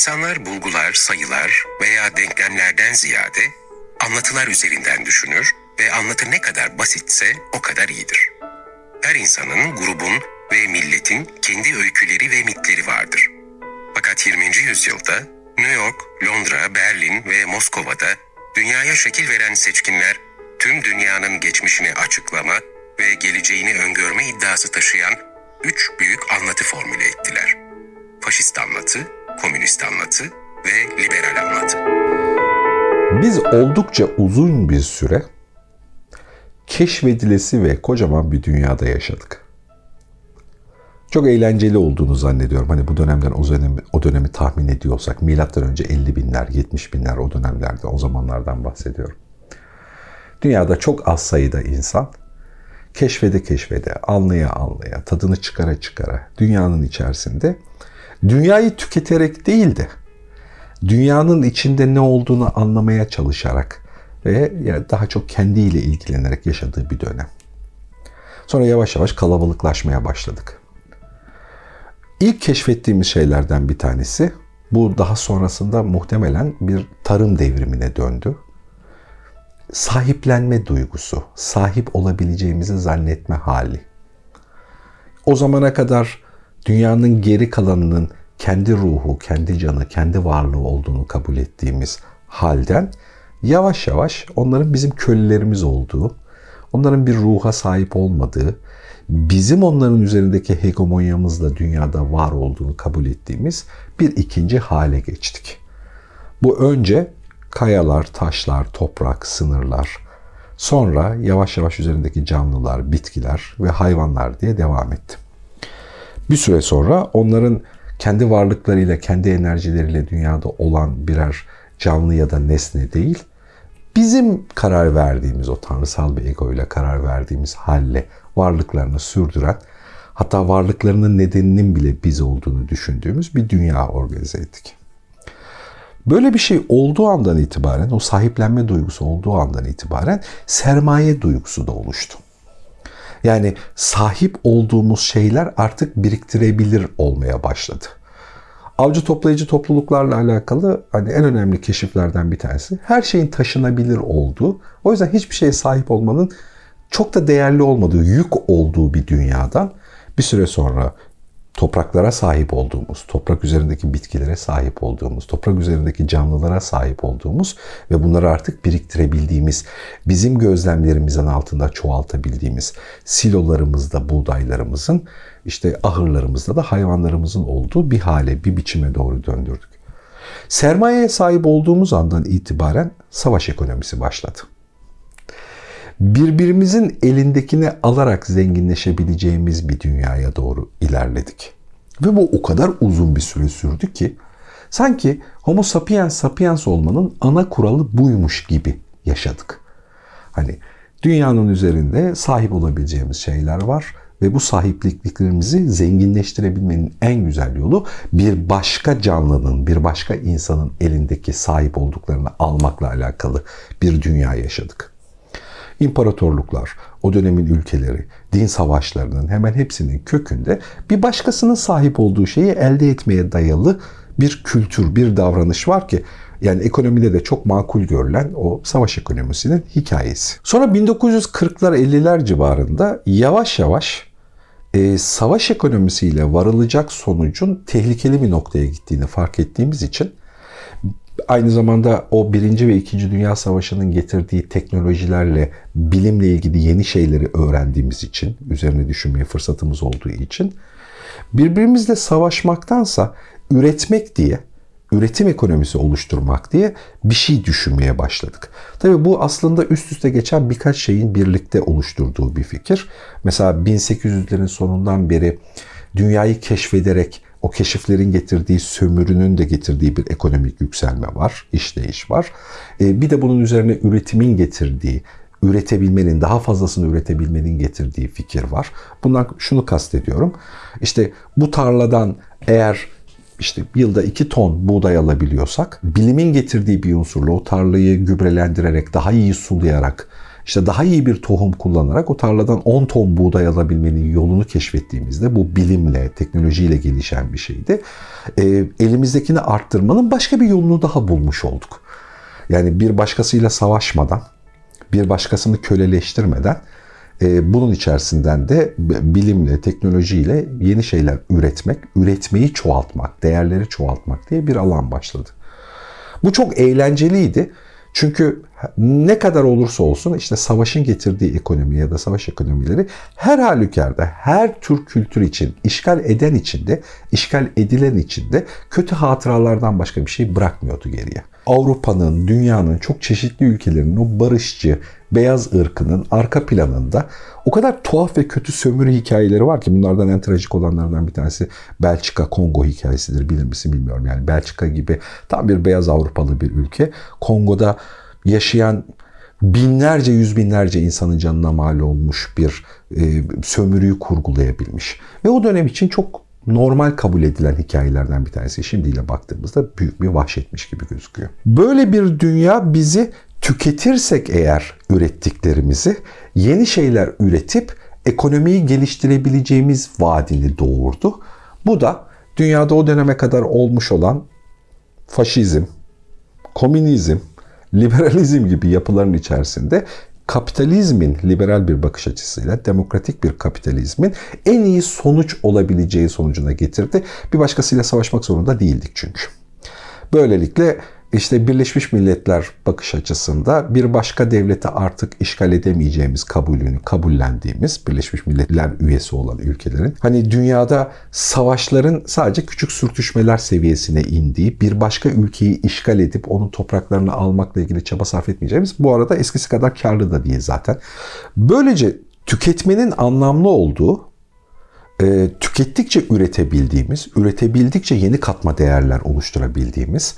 İnsanlar bulgular, sayılar veya denklemlerden ziyade anlatılar üzerinden düşünür ve anlatı ne kadar basitse o kadar iyidir. Her insanın, grubun ve milletin kendi öyküleri ve mitleri vardır. Fakat 20. yüzyılda New York, Londra, Berlin ve Moskova'da dünyaya şekil veren seçkinler tüm dünyanın geçmişini açıklama ve geleceğini öngörme iddiası taşıyan üç büyük anlatı formüle ettiler. Faşist anlatı, komünist anlatı ve liberal anlatı. Biz oldukça uzun bir süre keşfedilesi ve kocaman bir dünyada yaşadık. Çok eğlenceli olduğunu zannediyorum. Hani bu dönemden o dönemi, o dönemi tahmin ediyorsak milattan önce 50 binler, 70 binler o dönemlerde, o zamanlardan bahsediyorum. Dünyada çok az sayıda insan keşfede keşfede, anlaya anlaya, tadını çıkara çıkara dünyanın içerisinde dünyayı tüketerek değil de dünyanın içinde ne olduğunu anlamaya çalışarak ve daha çok kendiyle ilgilenerek yaşadığı bir dönem. Sonra yavaş yavaş kalabalıklaşmaya başladık. İlk keşfettiğimiz şeylerden bir tanesi bu daha sonrasında muhtemelen bir tarım devrimine döndü. Sahiplenme duygusu, sahip olabileceğimizi zannetme hali. O zamana kadar dünyanın geri kalanının kendi ruhu, kendi canı, kendi varlığı olduğunu kabul ettiğimiz halden yavaş yavaş onların bizim kölelerimiz olduğu, onların bir ruha sahip olmadığı, bizim onların üzerindeki hegemonyamızla dünyada var olduğunu kabul ettiğimiz bir ikinci hale geçtik. Bu önce kayalar, taşlar, toprak, sınırlar, sonra yavaş yavaş üzerindeki canlılar, bitkiler ve hayvanlar diye devam etti. Bir süre sonra onların kendi varlıklarıyla, kendi enerjileriyle dünyada olan birer canlı ya da nesne değil, bizim karar verdiğimiz o tanrısal bir egoyla karar verdiğimiz halle varlıklarını sürdüren hatta varlıklarının nedeninin bile biz olduğunu düşündüğümüz bir dünya organize ettik. Böyle bir şey olduğu andan itibaren, o sahiplenme duygusu olduğu andan itibaren sermaye duygusu da oluştu. Yani sahip olduğumuz şeyler artık biriktirebilir olmaya başladı. Avcı toplayıcı topluluklarla alakalı hani en önemli keşiflerden bir tanesi her şeyin taşınabilir olduğu. O yüzden hiçbir şeye sahip olmanın çok da değerli olmadığı, yük olduğu bir dünyadan bir süre sonra topraklara sahip olduğumuz, toprak üzerindeki bitkilere sahip olduğumuz, toprak üzerindeki canlılara sahip olduğumuz ve bunları artık biriktirebildiğimiz, bizim gözlemlerimizin altında çoğaltabildiğimiz silolarımızda buğdaylarımızın, işte ahırlarımızda da hayvanlarımızın olduğu bir hale, bir biçime doğru döndürdük. Sermayeye sahip olduğumuz andan itibaren savaş ekonomisi başladı birbirimizin elindekini alarak zenginleşebileceğimiz bir dünyaya doğru ilerledik. Ve bu o kadar uzun bir süre sürdü ki sanki Homo sapiens sapiens olmanın ana kuralı buymuş gibi yaşadık. Hani dünyanın üzerinde sahip olabileceğimiz şeyler var ve bu sahipliklerimizi zenginleştirebilmenin en güzel yolu bir başka canlının, bir başka insanın elindeki sahip olduklarını almakla alakalı bir dünya yaşadık. İmparatorluklar, o dönemin ülkeleri, din savaşlarının hemen hepsinin kökünde bir başkasının sahip olduğu şeyi elde etmeye dayalı bir kültür, bir davranış var ki yani ekonomide de çok makul görülen o savaş ekonomisinin hikayesi. Sonra 1940'lar 50'ler civarında yavaş yavaş e, savaş ekonomisiyle varılacak sonucun tehlikeli bir noktaya gittiğini fark ettiğimiz için aynı zamanda o Birinci ve İkinci Dünya Savaşı'nın getirdiği teknolojilerle bilimle ilgili yeni şeyleri öğrendiğimiz için, üzerine düşünmeye fırsatımız olduğu için birbirimizle savaşmaktansa üretmek diye, üretim ekonomisi oluşturmak diye bir şey düşünmeye başladık. Tabii bu aslında üst üste geçen birkaç şeyin birlikte oluşturduğu bir fikir. Mesela 1800'lerin sonundan beri dünyayı keşfederek o keşiflerin getirdiği sömürünün de getirdiği bir ekonomik yükselme var, işleyiş var. E, bir de bunun üzerine üretimin getirdiği, üretebilmenin, daha fazlasını üretebilmenin getirdiği fikir var. Bundan şunu kastediyorum. İşte bu tarladan eğer işte yılda 2 ton buğday alabiliyorsak bilimin getirdiği bir unsurla o tarlayı gübrelendirerek daha iyi sulayarak işte daha iyi bir tohum kullanarak o tarladan 10 ton buğday alabilmenin yolunu keşfettiğimizde bu bilimle, teknolojiyle gelişen bir şeydi. E, elimizdekini arttırmanın başka bir yolunu daha bulmuş olduk. Yani bir başkasıyla savaşmadan, bir başkasını köleleştirmeden e, bunun içerisinden de bilimle, teknolojiyle yeni şeyler üretmek, üretmeyi çoğaltmak, değerleri çoğaltmak diye bir alan başladı. Bu çok eğlenceliydi. Çünkü ne kadar olursa olsun işte savaşın getirdiği ekonomi ya da savaş ekonomileri her halükarda her tür kültür için, işgal eden için de, işgal edilen için de kötü hatıralardan başka bir şey bırakmıyordu geriye. Avrupa'nın, dünyanın çok çeşitli ülkelerinin o barışçı, beyaz ırkının arka planında o kadar tuhaf ve kötü sömürü hikayeleri var ki bunlardan en trajik olanlardan bir tanesi Belçika Kongo hikayesidir bilir misin bilmiyorum. Yani Belçika gibi tam bir beyaz Avrupalı bir ülke Kongo'da yaşayan binlerce yüz binlerce insanın canına mal olmuş bir e, sömürüyü kurgulayabilmiş. Ve o dönem için çok normal kabul edilen hikayelerden bir tanesi. Şimdiyle baktığımızda büyük bir vahşetmiş gibi gözüküyor. Böyle bir dünya bizi tüketirsek eğer ürettiklerimizi yeni şeyler üretip ekonomiyi geliştirebileceğimiz vaadini doğurdu. Bu da dünyada o döneme kadar olmuş olan faşizm, komünizm, liberalizm gibi yapıların içerisinde kapitalizmin liberal bir bakış açısıyla demokratik bir kapitalizmin en iyi sonuç olabileceği sonucuna getirdi. Bir başkasıyla savaşmak zorunda değildik çünkü. Böylelikle işte Birleşmiş Milletler bakış açısında bir başka devlete artık işgal edemeyeceğimiz kabulünü kabullendiğimiz Birleşmiş Milletler üyesi olan ülkelerin hani dünyada savaşların sadece küçük sürtüşmeler seviyesine indiği bir başka ülkeyi işgal edip onun topraklarını almakla ilgili çaba sarf etmeyeceğimiz bu arada eskisi kadar karlı da değil zaten. Böylece tüketmenin anlamlı olduğu e, tükettikçe üretebildiğimiz, üretebildikçe yeni katma değerler oluşturabildiğimiz,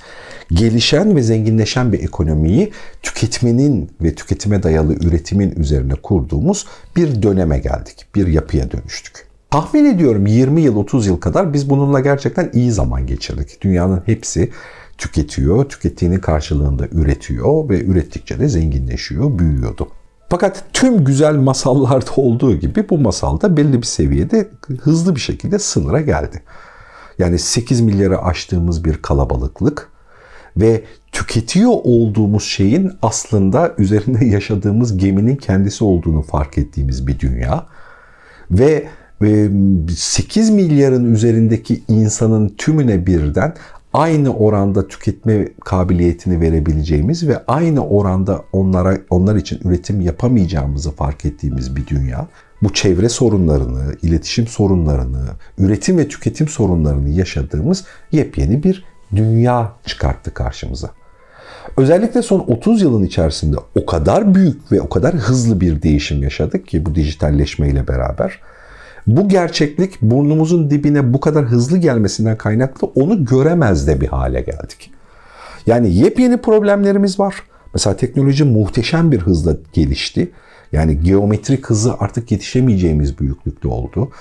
gelişen ve zenginleşen bir ekonomiyi tüketmenin ve tüketime dayalı üretimin üzerine kurduğumuz bir döneme geldik, bir yapıya dönüştük. Tahmin ediyorum 20 yıl, 30 yıl kadar biz bununla gerçekten iyi zaman geçirdik. Dünyanın hepsi tüketiyor, tükettiğinin karşılığında üretiyor ve ürettikçe de zenginleşiyor, büyüyordu. Fakat tüm güzel masallarda olduğu gibi bu masalda belli bir seviyede hızlı bir şekilde sınıra geldi. Yani 8 milyarı aştığımız bir kalabalıklık ve tüketiyor olduğumuz şeyin aslında üzerinde yaşadığımız geminin kendisi olduğunu fark ettiğimiz bir dünya ve 8 milyarın üzerindeki insanın tümüne birden aynı oranda tüketme kabiliyetini verebileceğimiz ve aynı oranda onlara onlar için üretim yapamayacağımızı fark ettiğimiz bir dünya. Bu çevre sorunlarını, iletişim sorunlarını, üretim ve tüketim sorunlarını yaşadığımız yepyeni bir dünya çıkarttı karşımıza. Özellikle son 30 yılın içerisinde o kadar büyük ve o kadar hızlı bir değişim yaşadık ki bu dijitalleşmeyle beraber bu gerçeklik burnumuzun dibine bu kadar hızlı gelmesinden kaynaklı onu göremez de bir hale geldik. Yani yepyeni problemlerimiz var. Mesela teknoloji muhteşem bir hızla gelişti. Yani geometrik hızı artık yetişemeyeceğimiz büyüklükte oldu.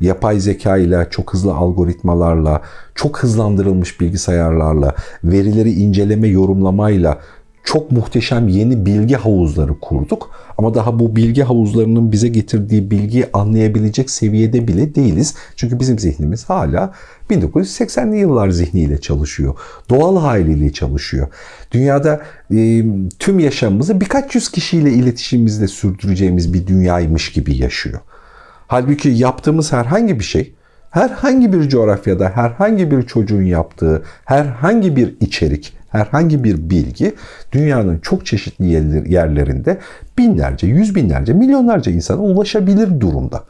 Yapay zeka ile, çok hızlı algoritmalarla, çok hızlandırılmış bilgisayarlarla, verileri inceleme, yorumlamayla çok muhteşem yeni bilgi havuzları kurduk. Ama daha bu bilgi havuzlarının bize getirdiği bilgiyi anlayabilecek seviyede bile değiliz. Çünkü bizim zihnimiz hala 1980'li yıllar zihniyle çalışıyor. Doğal haliyle çalışıyor. Dünyada e, tüm yaşamımızı birkaç yüz kişiyle iletişimimizle sürdüreceğimiz bir dünyaymış gibi yaşıyor. Halbuki yaptığımız herhangi bir şey herhangi bir coğrafyada herhangi bir çocuğun yaptığı herhangi bir içerik, herhangi bir bilgi dünyanın çok çeşitli yerlerinde binlerce, yüz binlerce, milyonlarca insana ulaşabilir durumda.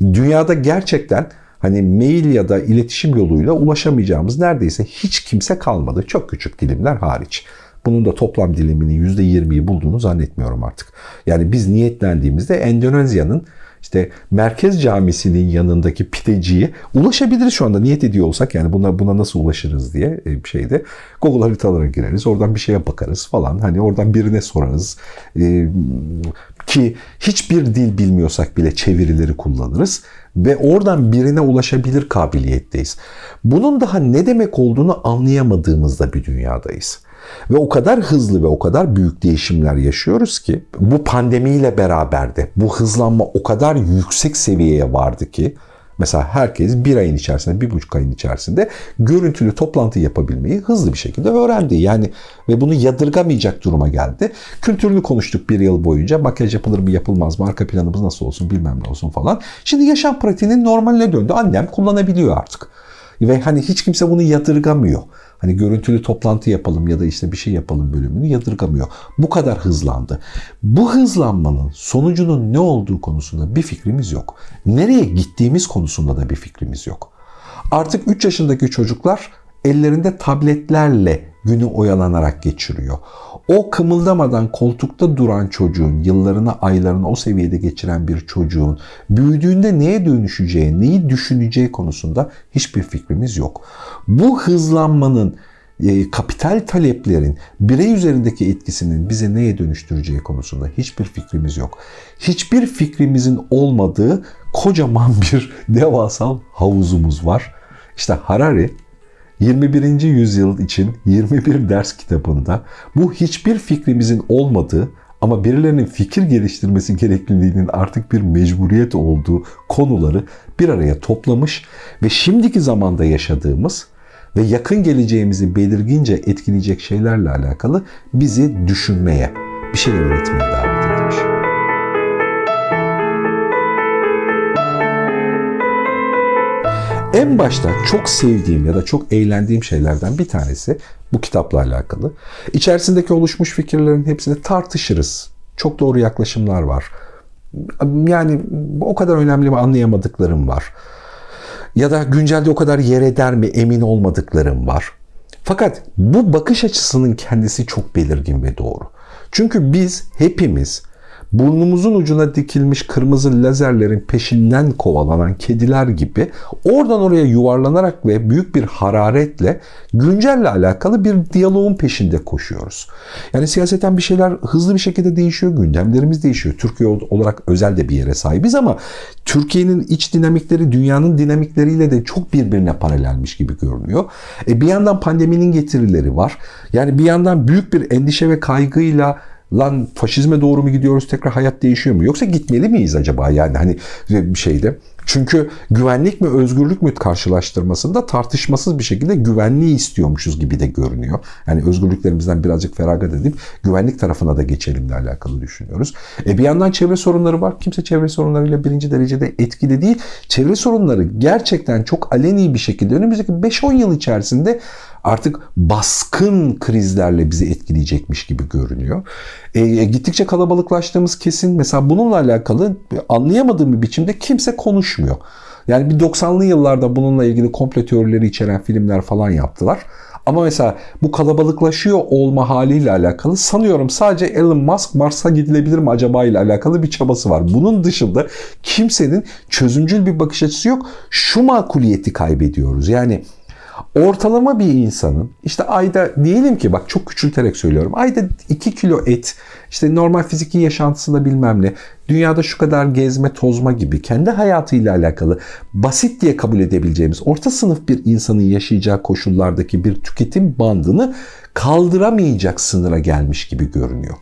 Dünyada gerçekten hani mail ya da iletişim yoluyla ulaşamayacağımız neredeyse hiç kimse kalmadı. Çok küçük dilimler hariç. Bunun da toplam diliminin %20'yi bulduğunu zannetmiyorum artık. Yani biz niyetlendiğimizde Endonezya'nın işte merkez camisinin yanındaki pideciye ulaşabiliriz şu anda niyet ediyor olsak yani buna buna nasıl ulaşırız diye e, bir şeyde Google haritalara gireriz. Oradan bir şeye bakarız falan. Hani oradan birine sorarız. Ee, ki hiçbir dil bilmiyorsak bile çevirileri kullanırız ve oradan birine ulaşabilir kabiliyetteyiz. Bunun daha ne demek olduğunu anlayamadığımızda bir dünyadayız. Ve o kadar hızlı ve o kadar büyük değişimler yaşıyoruz ki bu pandemiyle beraber de bu hızlanma o kadar yüksek seviyeye vardı ki Mesela herkes bir ayın içerisinde, bir buçuk ayın içerisinde görüntülü toplantı yapabilmeyi hızlı bir şekilde öğrendi. Yani ve bunu yadırgamayacak duruma geldi. Kültürünü konuştuk bir yıl boyunca. Makyaj yapılır mı yapılmaz mı, arka planımız nasıl olsun bilmem ne olsun falan. Şimdi yaşam pratiğinin normaline döndü. Annem kullanabiliyor artık. Ve hani hiç kimse bunu yadırgamıyor. Hani görüntülü toplantı yapalım ya da işte bir şey yapalım bölümünü yadırgamıyor. Bu kadar hızlandı. Bu hızlanmanın sonucunun ne olduğu konusunda bir fikrimiz yok. Nereye gittiğimiz konusunda da bir fikrimiz yok. Artık 3 yaşındaki çocuklar ellerinde tabletlerle günü oyalanarak geçiriyor. O kımıldamadan koltukta duran çocuğun, yıllarını, aylarını o seviyede geçiren bir çocuğun büyüdüğünde neye dönüşeceği, neyi düşüneceği konusunda hiçbir fikrimiz yok. Bu hızlanmanın e, kapital taleplerin birey üzerindeki etkisinin bize neye dönüştüreceği konusunda hiçbir fikrimiz yok. Hiçbir fikrimizin olmadığı kocaman bir devasal havuzumuz var. İşte Harari 21. yüzyıl için 21 ders kitabında bu hiçbir fikrimizin olmadığı ama birilerinin fikir geliştirmesi gerekliliğinin artık bir mecburiyet olduğu konuları bir araya toplamış ve şimdiki zamanda yaşadığımız ve yakın geleceğimizi belirgince etkileyecek şeylerle alakalı bizi düşünmeye, bir şeyler üretmeye davet En başta çok sevdiğim ya da çok eğlendiğim şeylerden bir tanesi bu kitapla alakalı. İçerisindeki oluşmuş fikirlerin hepsini tartışırız. Çok doğru yaklaşımlar var. Yani o kadar önemli mi anlayamadıklarım var. Ya da güncelde o kadar yer eder mi emin olmadıklarım var. Fakat bu bakış açısının kendisi çok belirgin ve doğru. Çünkü biz hepimiz burnumuzun ucuna dikilmiş kırmızı lazerlerin peşinden kovalanan kediler gibi oradan oraya yuvarlanarak ve büyük bir hararetle güncelle alakalı bir diyaloğun peşinde koşuyoruz. Yani siyaseten bir şeyler hızlı bir şekilde değişiyor, gündemlerimiz değişiyor. Türkiye olarak özel de bir yere sahibiz ama Türkiye'nin iç dinamikleri dünyanın dinamikleriyle de çok birbirine paralelmiş gibi görünüyor. E bir yandan pandeminin getirileri var. Yani bir yandan büyük bir endişe ve kaygıyla lan faşizme doğru mu gidiyoruz tekrar hayat değişiyor mu? Yoksa gitmeli miyiz acaba yani hani bir şeyde? Çünkü güvenlik mi özgürlük mü karşılaştırmasında tartışmasız bir şekilde güvenliği istiyormuşuz gibi de görünüyor. Yani özgürlüklerimizden birazcık feragat edip güvenlik tarafına da geçelimle alakalı düşünüyoruz. E bir yandan çevre sorunları var. Kimse çevre sorunlarıyla birinci derecede etkili değil. Çevre sorunları gerçekten çok aleni bir şekilde önümüzdeki 5-10 yıl içerisinde artık baskın krizlerle bizi etkileyecekmiş gibi görünüyor. E, e, gittikçe kalabalıklaştığımız kesin. Mesela bununla alakalı anlayamadığım bir biçimde kimse konuşmuyor. Yani bir 90'lı yıllarda bununla ilgili komplo teorileri içeren filmler falan yaptılar. Ama mesela bu kalabalıklaşıyor olma haliyle alakalı sanıyorum sadece Elon Musk Mars'a gidilebilir mi acaba ile alakalı bir çabası var. Bunun dışında kimsenin çözümcül bir bakış açısı yok. Şu makuliyeti kaybediyoruz. Yani ortalama bir insanın işte ayda diyelim ki bak çok küçülterek söylüyorum. Ayda 2 kilo et işte normal fiziki yaşantısında bilmem ne dünyada şu kadar gezme tozma gibi kendi hayatıyla alakalı basit diye kabul edebileceğimiz orta sınıf bir insanın yaşayacağı koşullardaki bir tüketim bandını kaldıramayacak sınıra gelmiş gibi görünüyor.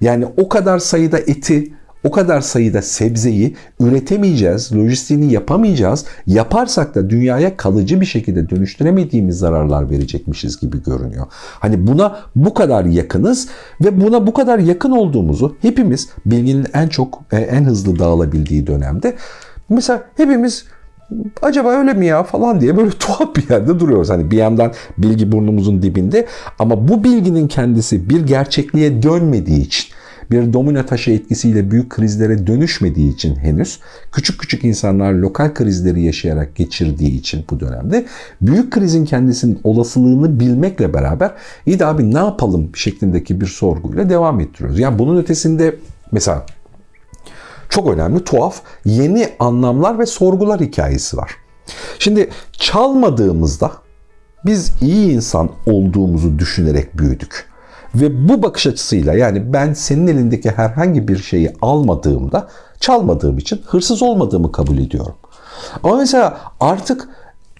Yani o kadar sayıda eti o kadar sayıda sebzeyi üretemeyeceğiz, lojistiğini yapamayacağız. Yaparsak da dünyaya kalıcı bir şekilde dönüştüremediğimiz zararlar verecekmişiz gibi görünüyor. Hani buna bu kadar yakınız ve buna bu kadar yakın olduğumuzu hepimiz bilginin en çok e, en hızlı dağılabildiği dönemde mesela hepimiz acaba öyle mi ya falan diye böyle tuhaf bir yerde duruyoruz. Hani bir yandan bilgi burnumuzun dibinde ama bu bilginin kendisi bir gerçekliğe dönmediği için bir domino taşı etkisiyle büyük krizlere dönüşmediği için henüz küçük küçük insanlar lokal krizleri yaşayarak geçirdiği için bu dönemde büyük krizin kendisinin olasılığını bilmekle beraber iyi de abi ne yapalım şeklindeki bir sorguyla devam ettiriyoruz. Yani bunun ötesinde mesela çok önemli, tuhaf, yeni anlamlar ve sorgular hikayesi var. Şimdi çalmadığımızda biz iyi insan olduğumuzu düşünerek büyüdük. Ve bu bakış açısıyla yani ben senin elindeki herhangi bir şeyi almadığımda çalmadığım için hırsız olmadığımı kabul ediyorum. Ama mesela artık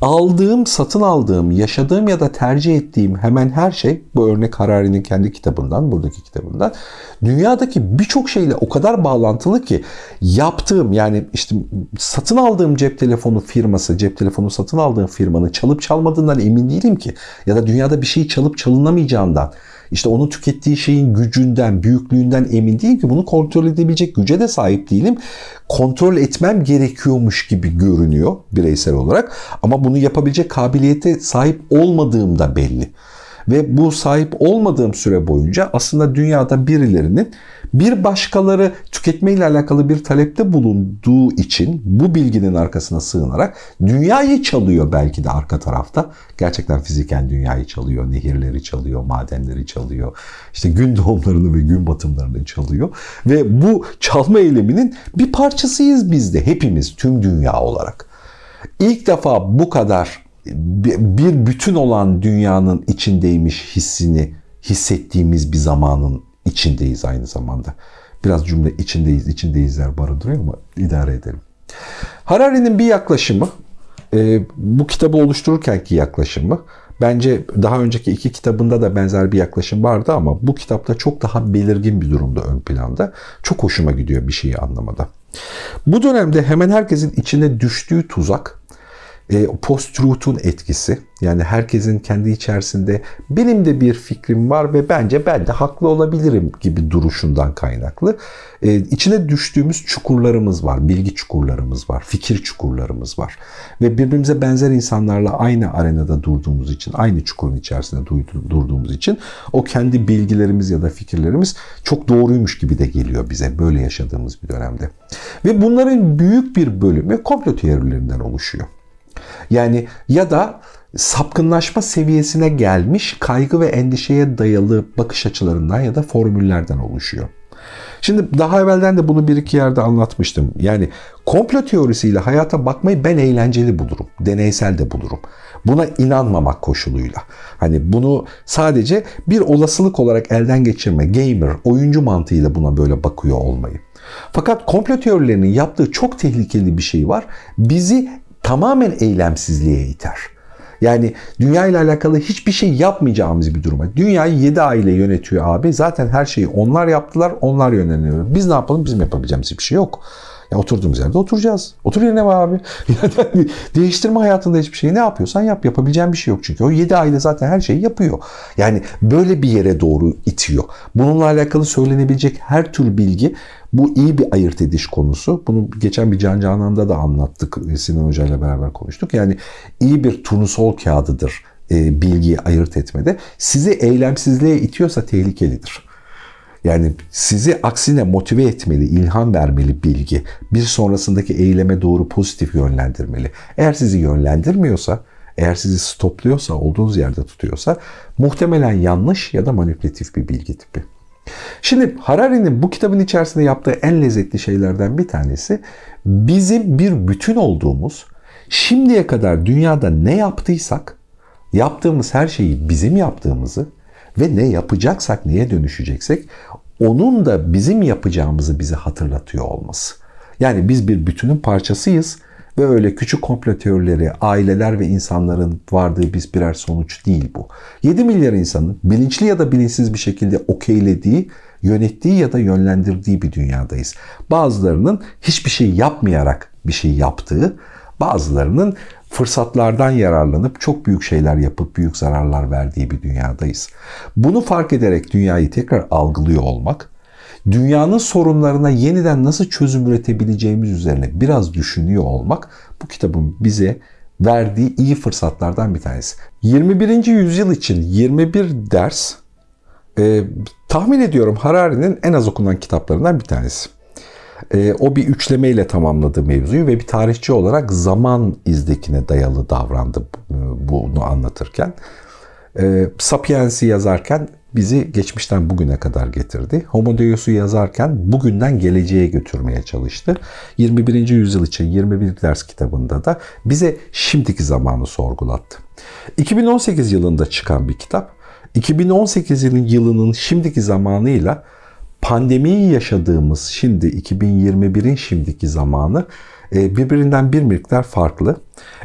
aldığım, satın aldığım, yaşadığım ya da tercih ettiğim hemen her şey bu örnek Harari'nin kendi kitabından, buradaki kitabından dünyadaki birçok şeyle o kadar bağlantılı ki yaptığım yani işte satın aldığım cep telefonu firması, cep telefonu satın aldığım firmanın çalıp çalmadığından emin değilim ki ya da dünyada bir şey çalıp çalınamayacağından işte onun tükettiği şeyin gücünden, büyüklüğünden emin değilim ki bunu kontrol edebilecek güce de sahip değilim. Kontrol etmem gerekiyormuş gibi görünüyor bireysel olarak ama bunu yapabilecek kabiliyete sahip olmadığım da belli. Ve bu sahip olmadığım süre boyunca aslında dünyada birilerinin bir başkaları tüketme ile alakalı bir talepte bulunduğu için bu bilginin arkasına sığınarak dünyayı çalıyor belki de arka tarafta. Gerçekten fiziken dünyayı çalıyor, nehirleri çalıyor, madenleri çalıyor. işte gün doğumlarını ve gün batımlarını çalıyor. Ve bu çalma eyleminin bir parçasıyız biz de hepimiz tüm dünya olarak. İlk defa bu kadar bir bütün olan dünyanın içindeymiş hissini hissettiğimiz bir zamanın içindeyiz aynı zamanda. Biraz cümle içindeyiz, içindeyizler barındırıyor ama idare edelim. Harari'nin bir yaklaşımı, e, bu kitabı oluştururkenki yaklaşımı, bence daha önceki iki kitabında da benzer bir yaklaşım vardı ama bu kitapta çok daha belirgin bir durumda ön planda. Çok hoşuma gidiyor bir şeyi anlamada. Bu dönemde hemen herkesin içine düştüğü tuzak, e, post-truth'un etkisi. Yani herkesin kendi içerisinde benim de bir fikrim var ve bence ben de haklı olabilirim gibi duruşundan kaynaklı. E, içine düştüğümüz çukurlarımız var, bilgi çukurlarımız var, fikir çukurlarımız var. Ve birbirimize benzer insanlarla aynı arenada durduğumuz için, aynı çukurun içerisinde durduğumuz için o kendi bilgilerimiz ya da fikirlerimiz çok doğruymuş gibi de geliyor bize böyle yaşadığımız bir dönemde. Ve bunların büyük bir bölümü komplo teorilerinden oluşuyor. Yani ya da sapkınlaşma seviyesine gelmiş kaygı ve endişeye dayalı bakış açılarından ya da formüllerden oluşuyor. Şimdi daha evvelden de bunu bir iki yerde anlatmıştım. Yani komplo teorisiyle hayata bakmayı ben eğlenceli bulurum. Deneysel de bulurum. Buna inanmamak koşuluyla. Hani bunu sadece bir olasılık olarak elden geçirme, gamer, oyuncu mantığıyla buna böyle bakıyor olmayı. Fakat komplo teorilerinin yaptığı çok tehlikeli bir şey var. Bizi tamamen eylemsizliğe iter. Yani dünya ile alakalı hiçbir şey yapmayacağımız bir duruma. Dünyayı 7 aile yönetiyor abi. Zaten her şeyi onlar yaptılar, onlar yönleniyor. Biz ne yapalım? Bizim yapabileceğimiz bir şey yok. Ya oturduğumuz yerde oturacağız. Otur yerine var abi. Yani değiştirme hayatında hiçbir şey. Ne yapıyorsan yap. Yapabileceğin bir şey yok çünkü. O 7 aile zaten her şeyi yapıyor. Yani böyle bir yere doğru itiyor. Bununla alakalı söylenebilecek her tür bilgi bu iyi bir ayırt ediş konusu. Bunu geçen bir Can Canan'da da anlattık. Sinan Hoca ile beraber konuştuk. Yani iyi bir turnusol kağıdıdır e, bilgiyi ayırt etmede. Sizi eylemsizliğe itiyorsa tehlikelidir. Yani sizi aksine motive etmeli, ilham vermeli bilgi. Bir sonrasındaki eyleme doğru pozitif yönlendirmeli. Eğer sizi yönlendirmiyorsa, eğer sizi stopluyorsa, olduğunuz yerde tutuyorsa muhtemelen yanlış ya da manipülatif bir bilgi tipi. Şimdi Harari'nin bu kitabın içerisinde yaptığı en lezzetli şeylerden bir tanesi bizim bir bütün olduğumuz, şimdiye kadar dünyada ne yaptıysak, yaptığımız her şeyi bizim yaptığımızı ve ne yapacaksak, neye dönüşeceksek onun da bizim yapacağımızı bize hatırlatıyor olması. Yani biz bir bütünün parçasıyız ve öyle küçük komplo teorileri, aileler ve insanların vardığı biz birer sonuç değil bu. 7 milyar insanın bilinçli ya da bilinçsiz bir şekilde okeylediği, yönettiği ya da yönlendirdiği bir dünyadayız. Bazılarının hiçbir şey yapmayarak bir şey yaptığı, bazılarının fırsatlardan yararlanıp çok büyük şeyler yapıp büyük zararlar verdiği bir dünyadayız. Bunu fark ederek dünyayı tekrar algılıyor olmak, dünyanın sorunlarına yeniden nasıl çözüm üretebileceğimiz üzerine biraz düşünüyor olmak bu kitabın bize verdiği iyi fırsatlardan bir tanesi. 21. yüzyıl için 21 ders e, tahmin ediyorum Harari'nin en az okunan kitaplarından bir tanesi. E, o bir üçlemeyle tamamladı mevzuyu ve bir tarihçi olarak zaman izdekine dayalı davrandı e, bunu anlatırken. E, Sapiens'i yazarken bizi geçmişten bugüne kadar getirdi. Homo Deus'u yazarken bugünden geleceğe götürmeye çalıştı. 21. yüzyıl için 21 ders kitabında da bize şimdiki zamanı sorgulattı. 2018 yılında çıkan bir kitap. 2018 yılının şimdiki zamanıyla pandemiyi yaşadığımız şimdi 2021'in şimdiki zamanı e, birbirinden bir miktar farklı.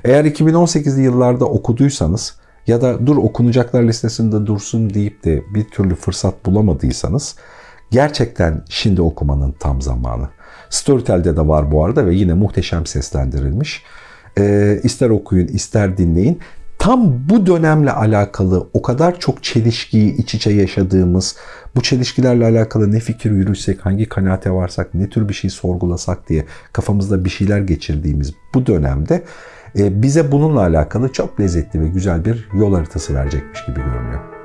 Eğer 2018'li yıllarda okuduysanız ya da dur okunacaklar listesinde dursun deyip de bir türlü fırsat bulamadıysanız gerçekten şimdi okumanın tam zamanı. Storytel'de de var bu arada ve yine muhteşem seslendirilmiş. E, ister okuyun ister dinleyin. Tam bu dönemle alakalı o kadar çok çelişkiyi iç içe yaşadığımız, bu çelişkilerle alakalı ne fikir yürütsek, hangi kanaate varsak, ne tür bir şey sorgulasak diye kafamızda bir şeyler geçirdiğimiz bu dönemde e, bize bununla alakalı çok lezzetli ve güzel bir yol haritası verecekmiş gibi görünüyor.